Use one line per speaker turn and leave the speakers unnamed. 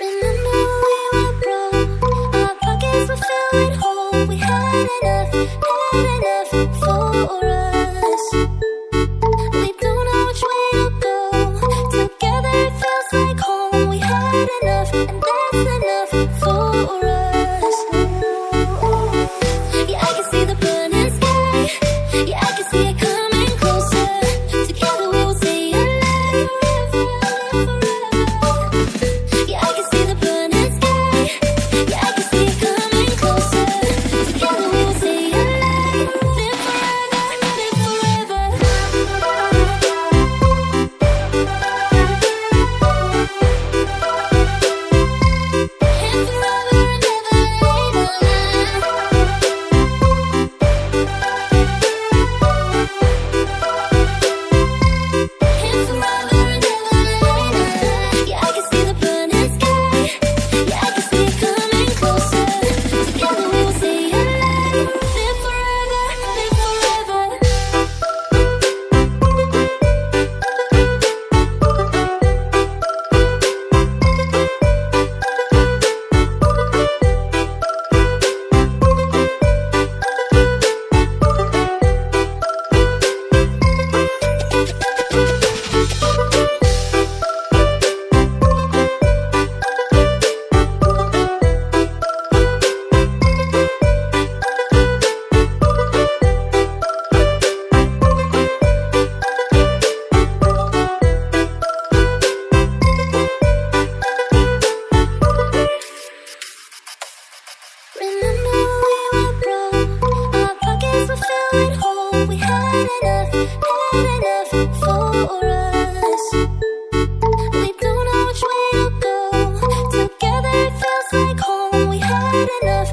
enough, had enough for us. We had enough, had enough for us. We don't know which way to go. Together it feels like home. We had enough.